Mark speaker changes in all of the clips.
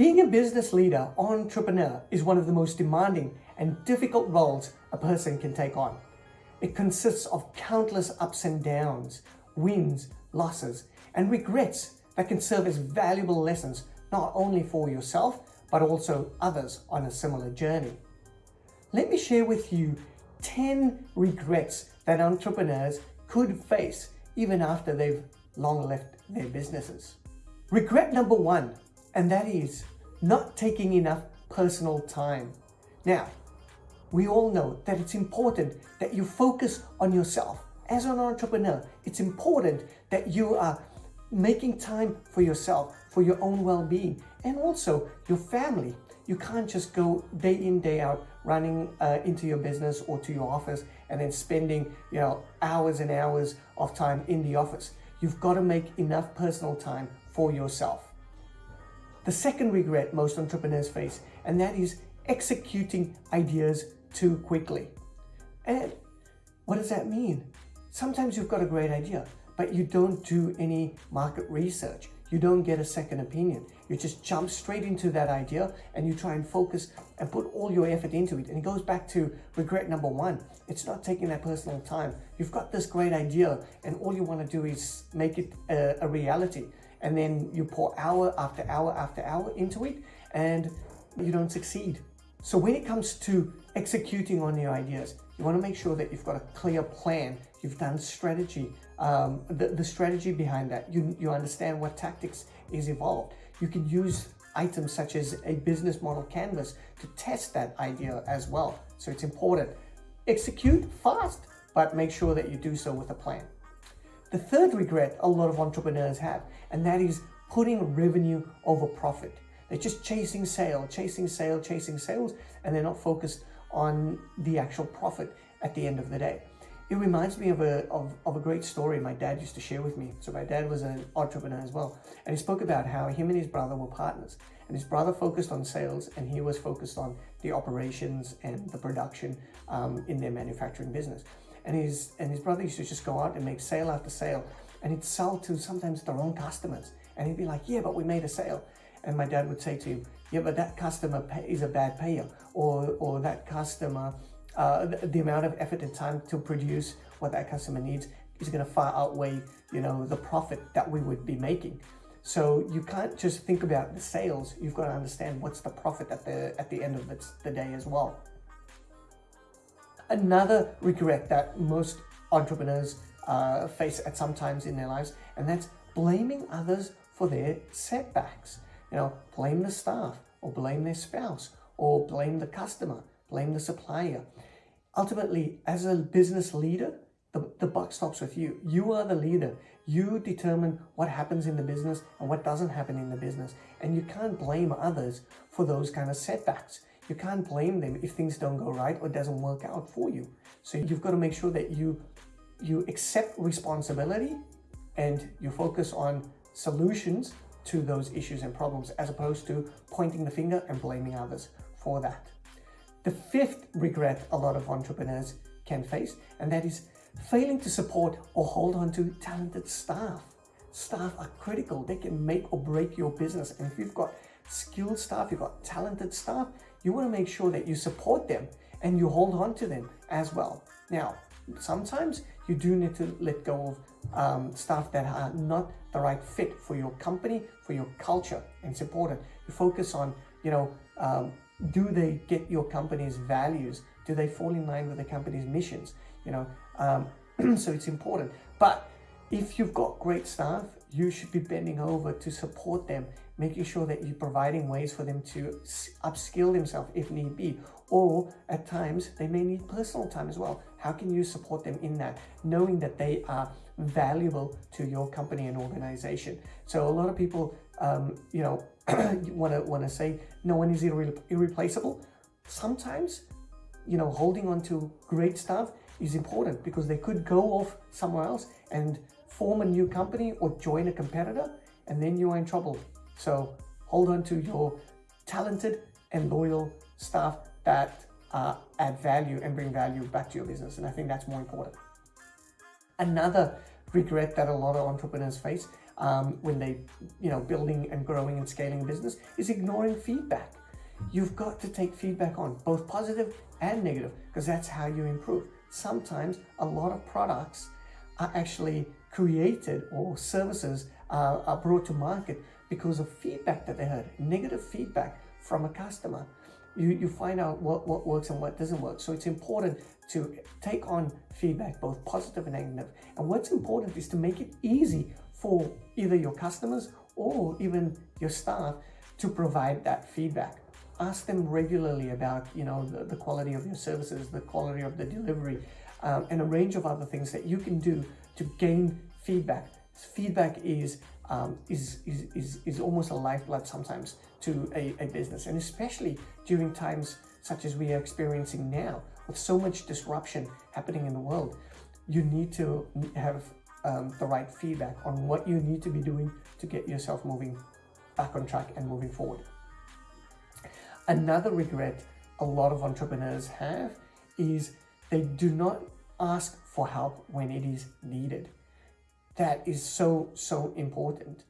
Speaker 1: Being a business leader or entrepreneur is one of the most demanding and difficult roles a person can take on. It consists of countless ups and downs, wins, losses, and regrets that can serve as valuable lessons not only for yourself, but also others on a similar journey. Let me share with you 10 regrets that entrepreneurs could face even after they've long left their businesses. Regret number one, and that is not taking enough personal time. Now, we all know that it's important that you focus on yourself. As an entrepreneur, it's important that you are making time for yourself, for your own well-being, and also your family. You can't just go day in, day out, running uh, into your business or to your office and then spending you know hours and hours of time in the office. You've got to make enough personal time for yourself. The second regret most entrepreneurs face, and that is executing ideas too quickly. And what does that mean? Sometimes you've got a great idea, but you don't do any market research. You don't get a second opinion. You just jump straight into that idea and you try and focus and put all your effort into it. And it goes back to regret number one. It's not taking that personal time. You've got this great idea and all you want to do is make it a, a reality. And then you pour hour after hour after hour into it and you don't succeed. So when it comes to executing on your ideas, you want to make sure that you've got a clear plan. You've done strategy, um, the, the strategy behind that. You, you understand what tactics is involved. You can use items such as a business model canvas to test that idea as well. So it's important. Execute fast, but make sure that you do so with a plan. The third regret a lot of entrepreneurs have, and that is putting revenue over profit. They're just chasing sale, chasing sale, chasing sales, and they're not focused on the actual profit at the end of the day. It reminds me of a, of, of a great story my dad used to share with me. So my dad was an entrepreneur as well. And he spoke about how him and his brother were partners. And his brother focused on sales and he was focused on the operations and the production um, in their manufacturing business. And his, and his brother used to just go out and make sale after sale and he'd sell to sometimes the wrong customers. And he'd be like, yeah, but we made a sale. And my dad would say to him, yeah, but that customer is a bad payer or, or that customer, uh, the, the amount of effort and time to produce what that customer needs is going to far outweigh, you know, the profit that we would be making. So you can't just think about the sales. You've got to understand what's the profit at the at the end of the, day as well. Another regret that most entrepreneurs uh, face at some times in their lives, and that's blaming others for their setbacks. You know, blame the staff or blame their spouse or blame the customer, blame the supplier. Ultimately, as a business leader, the, the buck stops with you. You are the leader. You determine what happens in the business and what doesn't happen in the business. And you can't blame others for those kind of setbacks. You can't blame them if things don't go right or doesn't work out for you. So you've got to make sure that you you accept responsibility and you focus on solutions to those issues and problems as opposed to pointing the finger and blaming others for that. The fifth regret a lot of entrepreneurs can face, and that is failing to support or hold on to talented staff. Staff are critical. They can make or break your business. And if you've got skilled staff, you've got talented staff, you want to make sure that you support them and you hold on to them as well. Now, sometimes you do need to let go of um, staff that are not the right fit for your company, for your culture, and support it. You focus on, you know, um, do they get your company's values? Do they fall in line with the company's missions? You know, um, so it's important. But if you've got great staff, you should be bending over to support them, making sure that you're providing ways for them to upskill themselves if need be. Or at times, they may need personal time as well. How can you support them in that, knowing that they are valuable to your company and organization? So a lot of people, um, you know, want to want to say no one is irre irreplaceable. Sometimes, you know, holding on to great staff is important because they could go off somewhere else and form a new company or join a competitor and then you are in trouble. So hold on to your talented and loyal staff that uh, add value and bring value back to your business. And I think that's more important. Another regret that a lot of entrepreneurs face um, when they, you know, building and growing and scaling business is ignoring feedback. You've got to take feedback on both positive and negative because that's how you improve. Sometimes a lot of products are actually created or services are brought to market because of feedback that they heard, negative feedback from a customer. You, you find out what, what works and what doesn't work. So it's important to take on feedback, both positive and negative. And what's important is to make it easy for either your customers or even your staff to provide that feedback. Ask them regularly about, you know, the, the quality of your services, the quality of the delivery, um, and a range of other things that you can do to gain feedback. Feedback is um, is, is, is, is almost a lifeblood sometimes to a, a business, and especially during times such as we are experiencing now, with so much disruption happening in the world, you need to have um, the right feedback on what you need to be doing to get yourself moving back on track and moving forward. Another regret a lot of entrepreneurs have is they do not ask for help when it is needed. That is so, so important.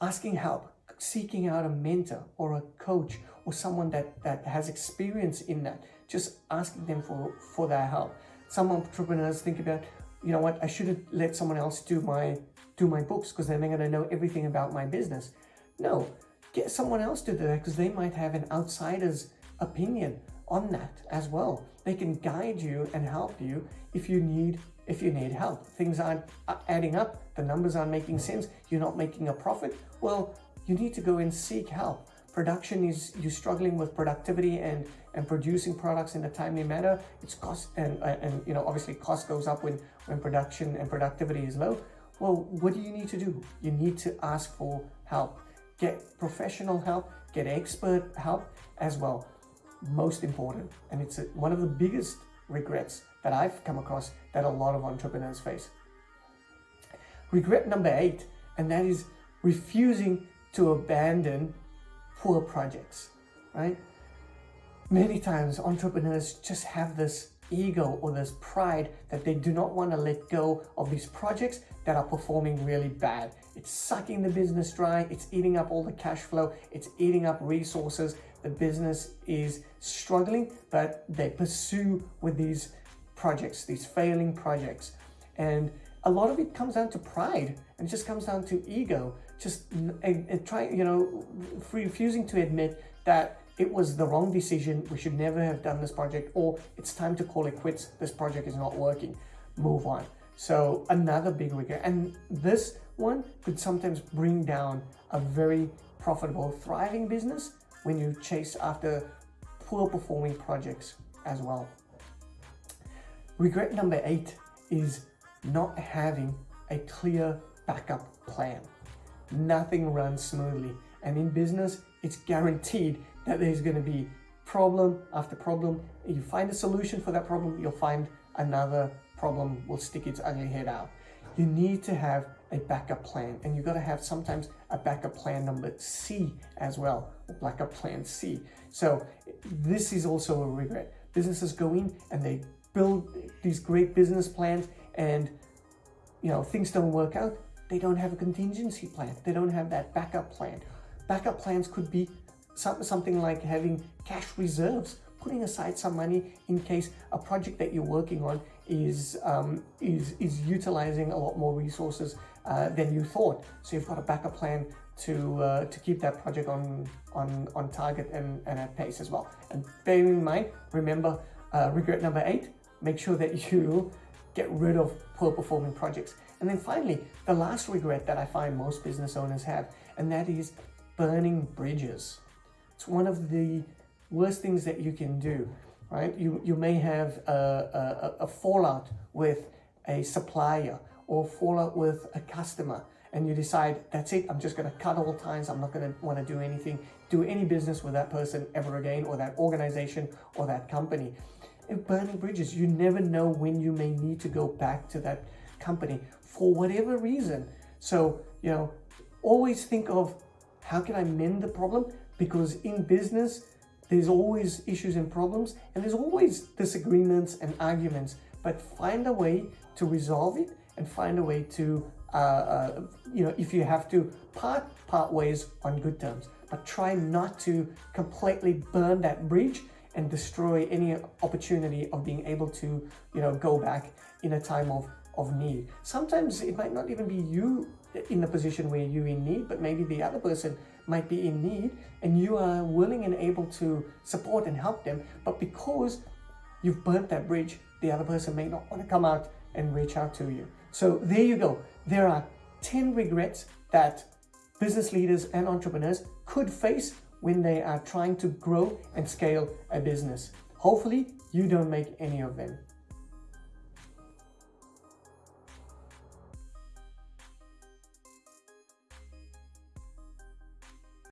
Speaker 1: Asking help, seeking out a mentor or a coach or someone that, that has experience in that, just asking them for, for their help. Some entrepreneurs think about, you know what, I should have let someone else do my, do my books because then they're going to know everything about my business. No, get someone else to do that because they might have an outsider's opinion on that as well. They can guide you and help you if you need if you need help. Things aren't uh, adding up, the numbers aren't making sense, you're not making a profit, well, you need to go and seek help. Production is you're struggling with productivity and and producing products in a timely manner. It's cost and and you know obviously cost goes up when when production and productivity is low. Well, what do you need to do? You need to ask for help. Get professional help, get expert help as well most important. And it's a, one of the biggest regrets that I've come across that a lot of entrepreneurs face. Regret number eight, and that is refusing to abandon poor projects, right? Many times entrepreneurs just have this ego or this pride that they do not want to let go of these projects that are performing really bad. It's sucking the business dry, it's eating up all the cash flow, it's eating up resources, the business is struggling, but they pursue with these projects, these failing projects. And a lot of it comes down to pride and it just comes down to ego, just trying, you know, refusing to admit that it was the wrong decision. We should never have done this project or it's time to call it quits. This project is not working. Move on. So another big regret. And this one could sometimes bring down a very profitable, thriving business when you chase after poor performing projects as well. Regret number eight is not having a clear backup plan. Nothing runs smoothly. And in business, it's guaranteed that there's going to be problem after problem. You find a solution for that problem, you'll find another problem will stick its ugly head out. You need to have a backup plan and you've got to have sometimes a backup plan number C as well, or backup plan C. So this is also a regret. Businesses go in and they build these great business plans and you know things don't work out. They don't have a contingency plan. They don't have that backup plan. Backup plans could be some, something like having cash reserves, putting aside some money in case a project that you're working on is um, is is utilizing a lot more resources uh, than you thought. So you've got a backup plan to uh, to keep that project on on on target and, and at pace as well. And bearing in mind, remember uh, regret number eight. Make sure that you get rid of poor performing projects. And then finally, the last regret that I find most business owners have, and that is burning bridges. It's one of the worst things that you can do, right? You, you may have a, a, a fallout with a supplier or fallout with a customer and you decide, that's it, I'm just gonna cut all ties, I'm not gonna wanna do anything, do any business with that person ever again, or that organization, or that company. And burning bridges, you never know when you may need to go back to that company for whatever reason. So, you know, always think of how can I mend the problem? Because in business, there's always issues and problems, and there's always disagreements and arguments, but find a way to resolve it and find a way to uh, uh, you know, if you have to part, part ways on good terms, but try not to completely burn that bridge and destroy any opportunity of being able to, you know, go back in a time of, of need. Sometimes it might not even be you in the position where you're in need, but maybe the other person might be in need and you are willing and able to support and help them. But because you've burnt that bridge, the other person may not want to come out and reach out to you. So there you go. There are 10 regrets that business leaders and entrepreneurs could face when they are trying to grow and scale a business. Hopefully you don't make any of them.